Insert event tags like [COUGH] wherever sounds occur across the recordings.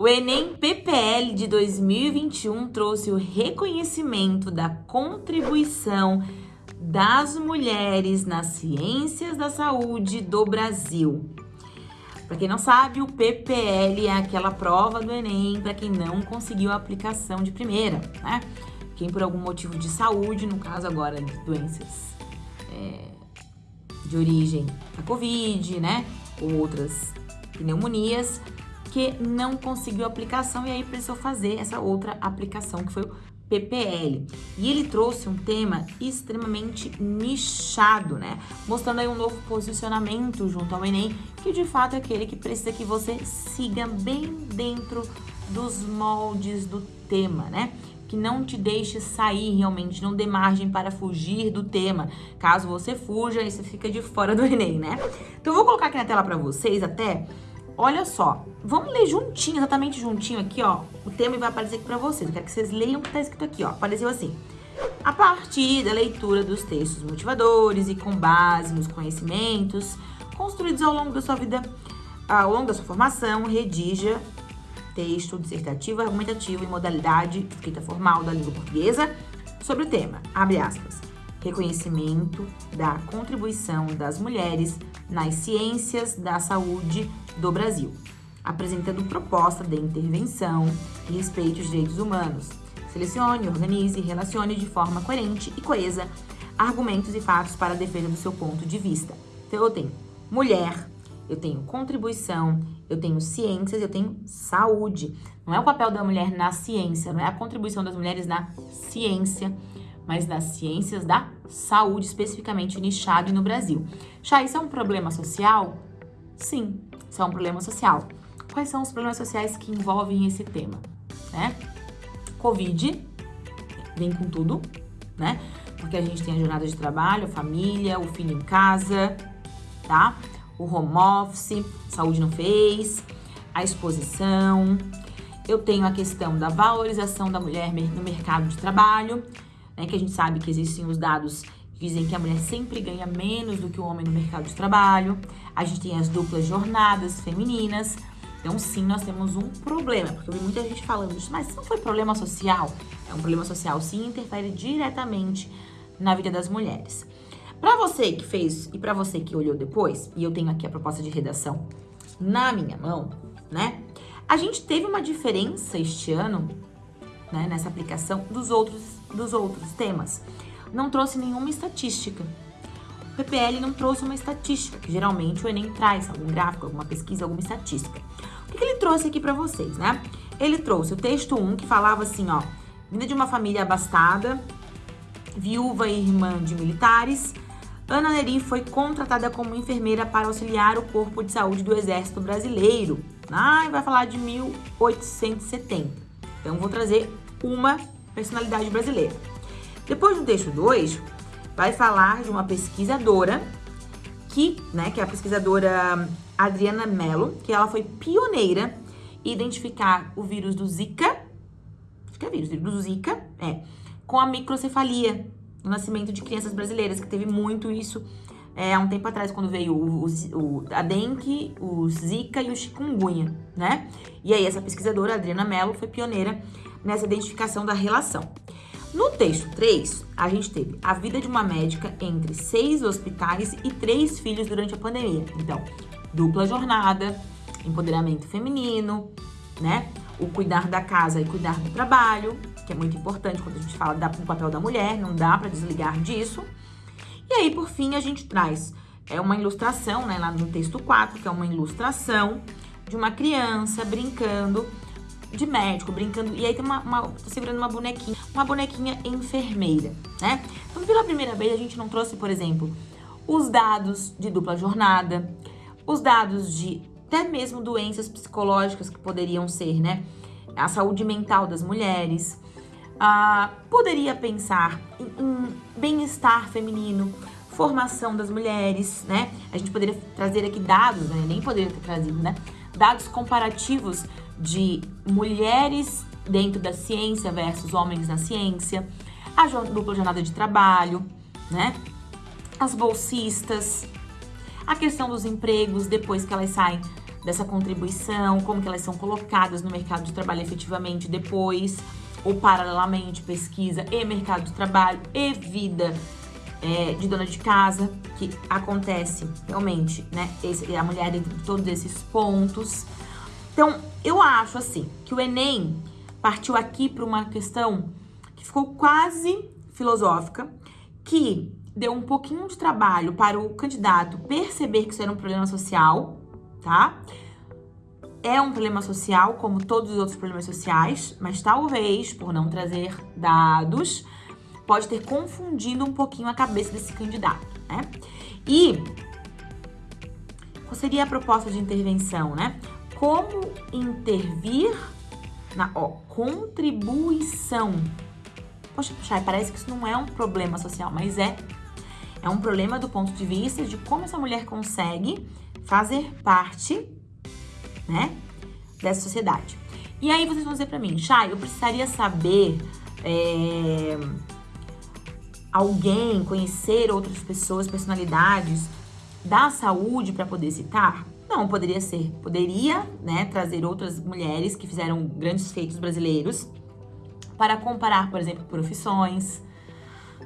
O Enem PPL de 2021 trouxe o reconhecimento da contribuição das mulheres nas ciências da saúde do Brasil. Para quem não sabe, o PPL é aquela prova do Enem para quem não conseguiu a aplicação de primeira, né? Quem por algum motivo de saúde, no caso agora de doenças é, de origem da Covid, né? Ou outras pneumonias, que não conseguiu aplicação e aí precisou fazer essa outra aplicação que foi o PPL. E ele trouxe um tema extremamente nichado, né? Mostrando aí um novo posicionamento junto ao Enem, que de fato é aquele que precisa que você siga bem dentro dos moldes do tema, né? Que não te deixe sair realmente, não dê margem para fugir do tema. Caso você fuja, aí você fica de fora do Enem, né? Então eu vou colocar aqui na tela para vocês até Olha só, vamos ler juntinho, exatamente juntinho aqui, ó, o tema vai aparecer aqui pra vocês. Eu quero que vocês leiam o que tá escrito aqui, ó. Apareceu assim. A partir da leitura dos textos motivadores e com base nos conhecimentos construídos ao longo da sua vida, ao longo da sua formação, redija texto dissertativo, argumentativo e modalidade escrita formal da língua portuguesa sobre o tema, abre aspas, reconhecimento da contribuição das mulheres nas ciências da saúde do Brasil, apresentando proposta de intervenção e respeito aos direitos humanos. Selecione, organize e relacione de forma coerente e coesa argumentos e fatos para a defesa do seu ponto de vista. Então, eu tenho mulher, eu tenho contribuição, eu tenho ciências, eu tenho saúde. Não é o papel da mulher na ciência, não é a contribuição das mulheres na ciência, mas nas ciências da saúde, especificamente nichado e no Brasil. Já isso é um problema social? Sim, isso é um problema social. Quais são os problemas sociais que envolvem esse tema? Né? Covid, vem com tudo, né? Porque a gente tem a jornada de trabalho, a família, o filho em casa, tá? O home office, saúde não fez, a exposição. Eu tenho a questão da valorização da mulher no mercado de trabalho, né? Que a gente sabe que existem os dados Dizem que a mulher sempre ganha menos do que o homem no mercado de trabalho. A gente tem as duplas jornadas femininas. Então, sim, nós temos um problema, porque eu vi muita gente falando isso, mas não foi problema social? É um problema social, sim, interfere diretamente na vida das mulheres. Para você que fez e para você que olhou depois, e eu tenho aqui a proposta de redação na minha mão, né? A gente teve uma diferença este ano, né, nessa aplicação dos outros dos outros temas não trouxe nenhuma estatística. O PPL não trouxe uma estatística, que geralmente o Enem traz algum gráfico, alguma pesquisa, alguma estatística. O que, ele trouxe aqui para vocês, né? Ele trouxe o texto 1, que falava assim, ó, vinda de uma família abastada, viúva e irmã de militares, Ana Neri foi contratada como enfermeira para auxiliar o corpo de saúde do Exército Brasileiro. Ah, vai falar de 1870. Então, vou trazer uma personalidade brasileira. Depois do texto 2, vai falar de uma pesquisadora que, né, que é a pesquisadora Adriana Mello, que ela foi pioneira em identificar o vírus do Zika, acho que é vírus, do Zika, é, com a microcefalia no nascimento de crianças brasileiras, que teve muito isso é, há um tempo atrás, quando veio o, o, a dengue, o zika e o chikungunya, né? E aí essa pesquisadora, Adriana Mello, foi pioneira nessa identificação da relação. No texto 3, a gente teve a vida de uma médica entre seis hospitais e três filhos durante a pandemia. Então, dupla jornada, empoderamento feminino, né? O cuidar da casa e cuidar do trabalho, que é muito importante quando a gente fala do papel da mulher, não dá para desligar disso. E aí, por fim, a gente traz é uma ilustração, né, lá no texto 4, que é uma ilustração de uma criança brincando de médico, brincando. E aí tem uma, uma segurando uma bonequinha, uma bonequinha enfermeira, né? Então, pela primeira vez, a gente não trouxe, por exemplo, os dados de dupla jornada, os dados de até mesmo doenças psicológicas que poderiam ser, né? A saúde mental das mulheres. Ah, poderia pensar em, em bem-estar feminino, formação das mulheres, né? A gente poderia trazer aqui dados, né? Nem poderia ter trazido, né? Dados comparativos de mulheres dentro da ciência versus homens na ciência, a dupla jornada de trabalho, né? As bolsistas, a questão dos empregos depois que elas saem dessa contribuição, como que elas são colocadas no mercado de trabalho efetivamente depois, ou paralelamente, pesquisa e mercado de trabalho e vida é, de dona de casa, que acontece realmente, né? Esse, a mulher dentro de todos esses pontos. Então, eu acho assim que o Enem partiu aqui para uma questão que ficou quase filosófica, que deu um pouquinho de trabalho para o candidato perceber que isso era um problema social, tá? É um problema social, como todos os outros problemas sociais, mas talvez, por não trazer dados, pode ter confundido um pouquinho a cabeça desse candidato, né? E qual seria a proposta de intervenção, né? Como intervir na ó, contribuição. Poxa, puxa, parece que isso não é um problema social, mas é. É um problema do ponto de vista de como essa mulher consegue fazer parte, né, dessa sociedade. E aí vocês vão dizer para mim, Chay, eu precisaria saber é, alguém, conhecer outras pessoas, personalidades da saúde para poder citar? Não, poderia ser. Poderia, né, trazer outras mulheres que fizeram grandes feitos brasileiros para comparar, por exemplo, profissões,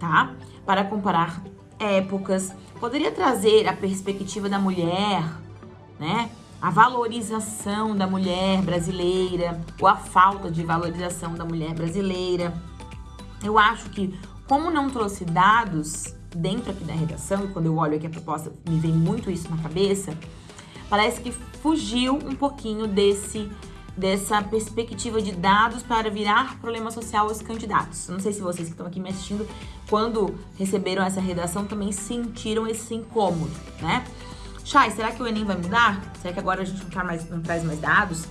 tá? Para comparar épocas. Poderia trazer a perspectiva da mulher, né? A valorização da mulher brasileira ou a falta de valorização da mulher brasileira. Eu acho que como não trouxe dados dentro aqui da redação, e quando eu olho aqui a proposta me vem muito isso na cabeça, parece que fugiu um pouquinho desse dessa perspectiva de dados para virar problema social aos candidatos. Não sei se vocês que estão aqui me assistindo, quando receberam essa redação, também sentiram esse incômodo, né? Chay, será que o Enem vai mudar? Será que agora a gente não, tá mais, não traz mais dados?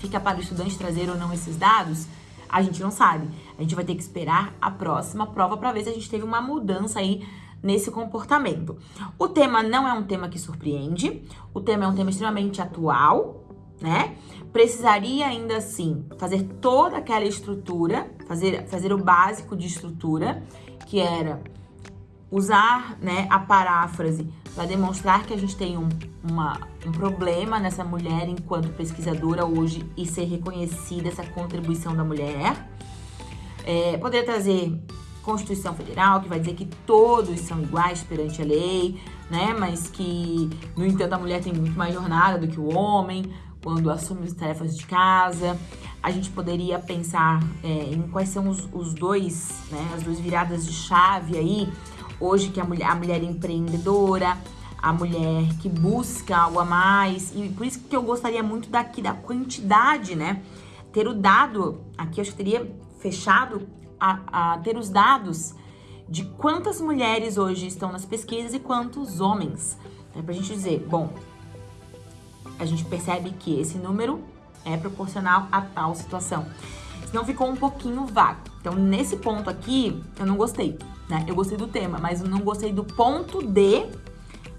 Fica para o estudante trazer ou não esses dados? A gente não sabe. A gente vai ter que esperar a próxima prova para ver se a gente teve uma mudança aí nesse comportamento. O tema não é um tema que surpreende, o tema é um tema extremamente atual, né? Precisaria ainda assim fazer toda aquela estrutura, fazer, fazer o básico de estrutura, que era usar né, a paráfrase para demonstrar que a gente tem um, uma, um problema nessa mulher enquanto pesquisadora hoje e ser reconhecida essa contribuição da mulher. É, poderia trazer Constituição Federal, que vai dizer que todos são iguais perante a lei, né? Mas que, no entanto, a mulher tem muito mais jornada do que o homem quando assume as tarefas de casa. A gente poderia pensar é, em quais são os, os dois, né? As duas viradas de chave aí hoje que a mulher, a mulher empreendedora, a mulher que busca algo a mais. E por isso que eu gostaria muito daqui da quantidade, né? Ter o dado, aqui eu acho que teria fechado a, a ter os dados de quantas mulheres hoje estão nas pesquisas e quantos homens. É pra gente dizer, bom, a gente percebe que esse número é proporcional a tal situação. Senão ficou um pouquinho vago. Então, nesse ponto aqui, eu não gostei né? Eu gostei do tema, mas eu não gostei do ponto de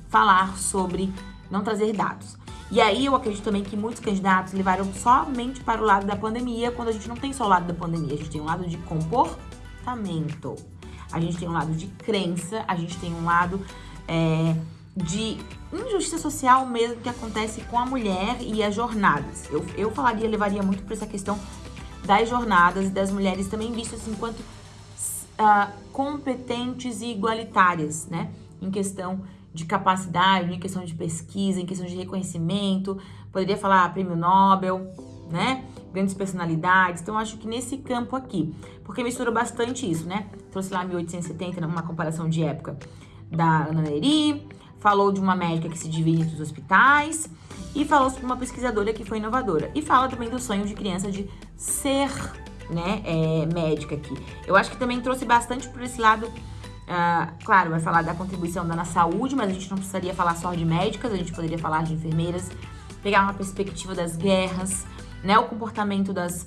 falar sobre não trazer dados. E aí eu acredito também que muitos candidatos levaram somente para o lado da pandemia, quando a gente não tem só o lado da pandemia, a gente tem um lado de comportamento, a gente tem um lado de crença, a gente tem um lado é, de injustiça social mesmo que acontece com a mulher e as jornadas. Eu, eu falaria, levaria muito para essa questão das jornadas e das mulheres também vistas enquanto uh, competentes e igualitárias, né? Em questão de capacidade, em questão de pesquisa, em questão de reconhecimento. Poderia falar prêmio Nobel, né? Grandes personalidades. Então, acho que nesse campo aqui, porque mistura bastante isso, né? Trouxe lá 1870, uma comparação de época da Ana Neri, falou de uma médica que se divide entre os hospitais e falou sobre uma pesquisadora que foi inovadora. E fala também do sonho de criança de ser né, é, médica aqui. Eu acho que também trouxe bastante por esse lado. Uh, claro, vai falar da contribuição da na saúde, mas a gente não precisaria falar só de médicas, a gente poderia falar de enfermeiras, pegar uma perspectiva das guerras, né, o comportamento das,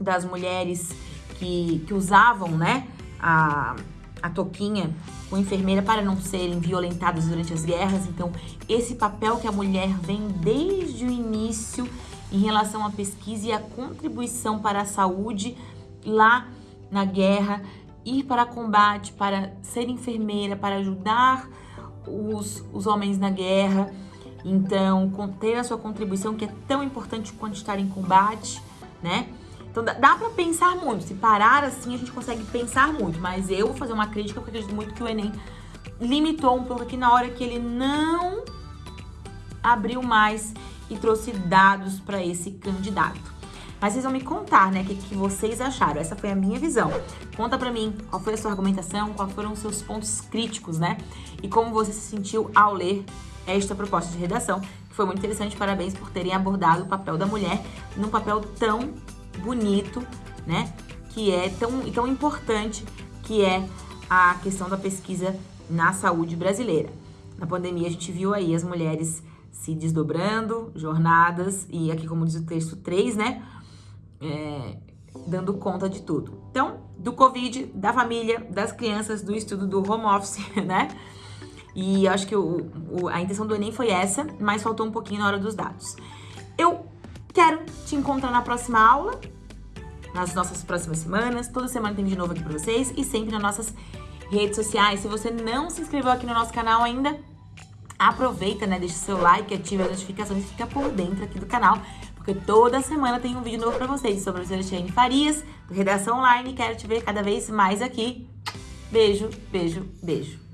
das mulheres que, que usavam, né, a, a toquinha com enfermeira para não serem violentadas durante as guerras. Então, esse papel que a mulher vem desde o início em relação à pesquisa e à contribuição para a saúde lá na guerra, ir para combate, para ser enfermeira, para ajudar os, os homens na guerra. Então, ter a sua contribuição, que é tão importante quanto estar em combate, né? Então, dá pra pensar muito. Se parar assim, a gente consegue pensar muito. Mas eu vou fazer uma crítica, porque acredito muito que o Enem limitou um pouco aqui na hora que ele não abriu mais e trouxe dados para esse candidato. Mas vocês vão me contar, né, o que, que, vocês acharam. Essa foi a minha visão. Conta pra mim qual foi a sua argumentação, quais foram os seus pontos críticos, né? E como você se sentiu ao ler esta proposta de redação, que foi muito interessante. Parabéns por terem abordado o papel da mulher num papel tão bonito, né? Que é tão, tão importante, que é a questão da pesquisa na saúde brasileira. Na pandemia, a gente viu aí as mulheres se desdobrando, jornadas, e aqui, como diz o texto 3, né? É, dando conta de tudo. Então, do Covid, da família, das crianças, do estudo do home office, [LAUGHS] né? E acho que o, o, a intenção do Enem foi essa, mas faltou um pouquinho na hora dos dados. Eu quero te encontrar na próxima aula, nas nossas próximas semanas. Toda semana tem de novo aqui pra vocês e sempre nas nossas redes sociais. Se você não se inscreveu aqui no nosso canal ainda, aproveita, né? Deixa seu like, ativa as notificações e fica por dentro aqui do canal, porque toda semana tem um vídeo novo pra vocês sobre a professora Farias, do Redação Online. Quero te ver cada vez mais aqui. Beijo, beijo, beijo.